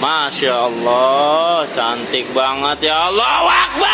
Masya Allah, cantik banget ya. Allah Akbar,